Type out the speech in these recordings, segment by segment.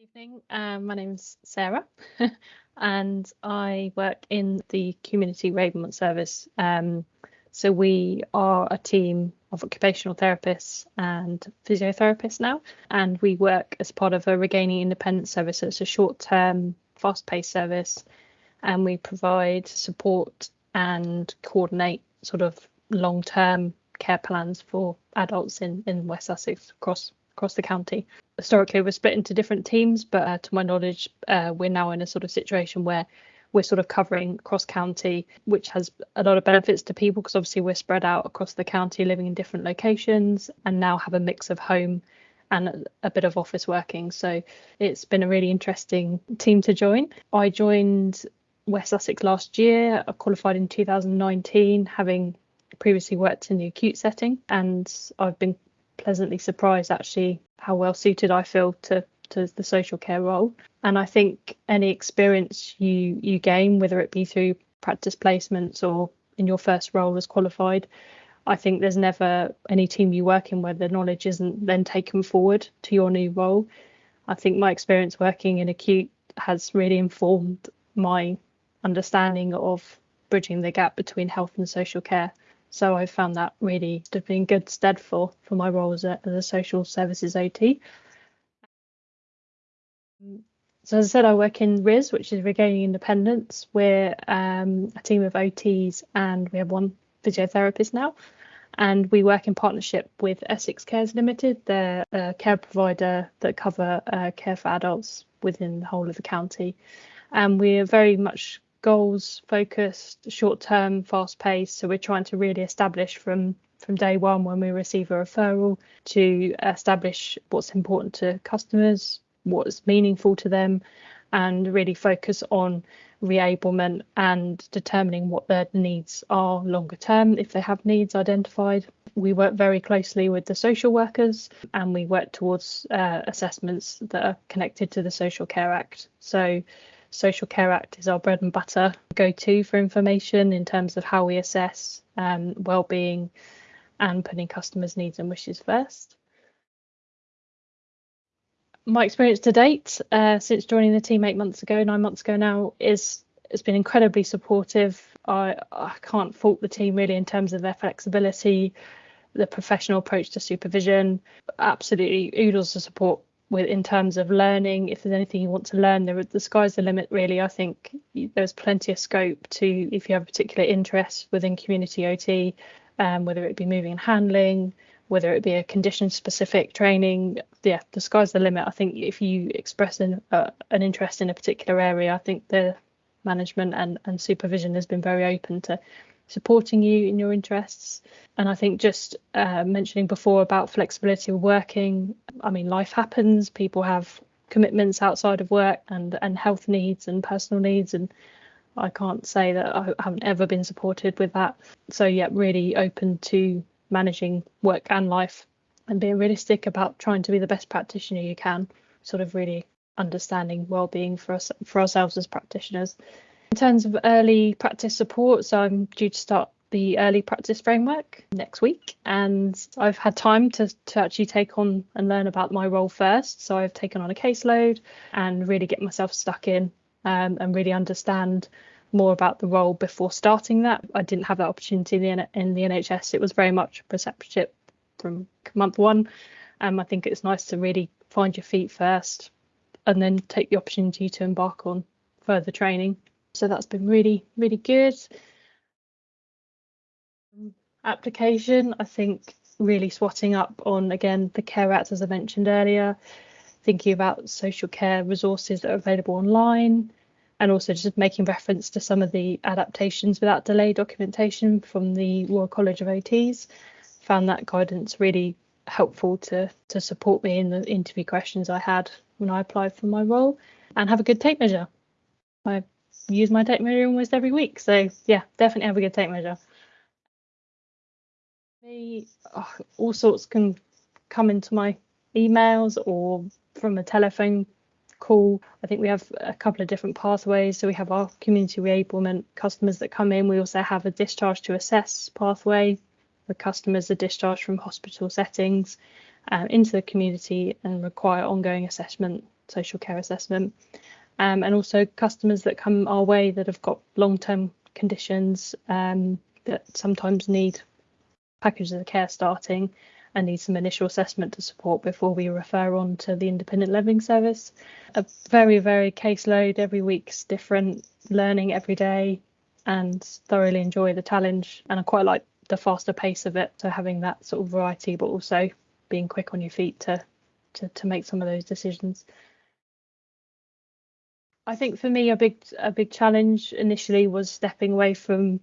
evening. Um, my name's Sarah, and I work in the community enablement service. Um, so we are a team of occupational therapists and physiotherapists now, and we work as part of a regaining independence service. So it's a short-term, fast-paced service, and we provide support and coordinate sort of long-term care plans for adults in in West Sussex across across the county. Historically, we're split into different teams, but uh, to my knowledge, uh, we're now in a sort of situation where we're sort of covering cross county, which has a lot of benefits to people because obviously we're spread out across the county, living in different locations, and now have a mix of home and a bit of office working. So it's been a really interesting team to join. I joined West Sussex last year. I qualified in 2019, having previously worked in the acute setting, and I've been pleasantly surprised actually how well suited I feel to to the social care role. And I think any experience you you gain, whether it be through practice placements or in your first role as qualified, I think there's never any team you work in where the knowledge isn't then taken forward to your new role. I think my experience working in acute has really informed my understanding of bridging the gap between health and social care. So I found that really to be in good stead for for my role as a, as a social services OT. So as I said, I work in RIS, which is Regaining Independence. We're um, a team of OTs and we have one physiotherapist now. And we work in partnership with Essex Cares Limited. They're a care provider that cover uh, care for adults within the whole of the county. And we are very much goals focused, short term, fast paced. So we're trying to really establish from from day one when we receive a referral to establish what's important to customers, what's meaningful to them, and really focus on reablement and determining what their needs are longer term if they have needs identified. We work very closely with the social workers and we work towards uh, assessments that are connected to the Social Care Act. So Social Care Act is our bread and butter go to for information in terms of how we assess um, well-being and putting customers' needs and wishes first. My experience to date, uh, since joining the team eight months ago, nine months ago now, is it's been incredibly supportive. I, I can't fault the team really in terms of their flexibility, the professional approach to supervision. Absolutely oodles of support with in terms of learning if there's anything you want to learn there the sky's the limit really i think. There's plenty of scope to if you have a particular interest within community ot um, whether it be moving and handling whether it be a condition specific training yeah the sky's the limit. I think if you express an, uh, an interest in a particular area i think the management and, and supervision has been very open to supporting you in your interests. And I think just uh, mentioning before about flexibility of working, I mean, life happens, people have commitments outside of work and, and health needs and personal needs. And I can't say that I haven't ever been supported with that. So, yeah, really open to managing work and life and being realistic about trying to be the best practitioner you can, sort of really understanding well-being for us for ourselves as practitioners in terms of early practice support, so I'm due to start the early practice framework next week and I've had time to, to actually take on and learn about my role first. So I've taken on a caseload and really get myself stuck in um, and really understand more about the role before starting that. I didn't have that opportunity in the, in the NHS. It was very much preceptorship from month one. Um, I think it's nice to really find your feet first and then take the opportunity to embark on further training so that's been really really good application i think really swatting up on again the care act as i mentioned earlier thinking about social care resources that are available online and also just making reference to some of the adaptations without delay documentation from the Royal College of OTs. Found that guidance really helpful to to support me in the interview questions I had when I applied for my role and have a good tape measure. I use my tape measure almost every week. So yeah, definitely have a good tape measure. oh, all sorts can come into my emails or from a telephone call. I think we have a couple of different pathways. So we have our community reablement customers that come in. We also have a discharge to assess pathway where customers are discharged from hospital settings uh, into the community and require ongoing assessment social care assessment. Um, and also customers that come our way that have got long-term conditions um, that sometimes need packages of care starting and need some initial assessment to support before we refer on to the independent living service. A very, very caseload every week's different, learning every day and thoroughly enjoy the challenge. And I quite like the faster pace of it. So having that sort of variety, but also being quick on your feet to to, to make some of those decisions. I think for me a big a big challenge initially was stepping away from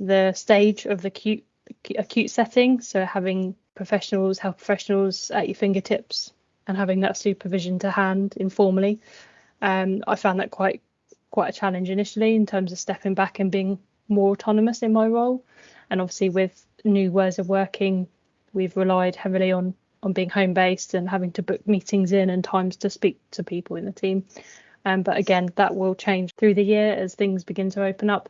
the stage of the acute acute setting. So having professionals, health professionals at your fingertips and having that supervision to hand informally. Um, I found that quite quite a challenge initially in terms of stepping back and being more autonomous in my role. And obviously with new ways of working, we've relied heavily on on being home based and having to book meetings in and times to speak to people in the team. Um, but again, that will change through the year as things begin to open up.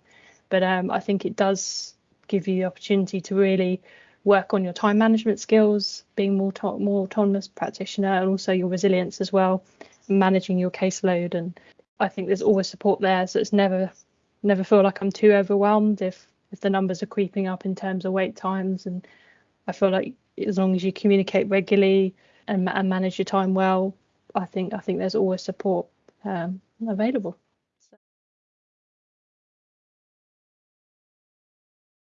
But um, I think it does give you the opportunity to really work on your time management skills, being more more autonomous practitioner, and also your resilience as well, managing your caseload. And I think there's always support there, so it's never never feel like I'm too overwhelmed if if the numbers are creeping up in terms of wait times. And I feel like as long as you communicate regularly and, and manage your time well, I think I think there's always support um, available.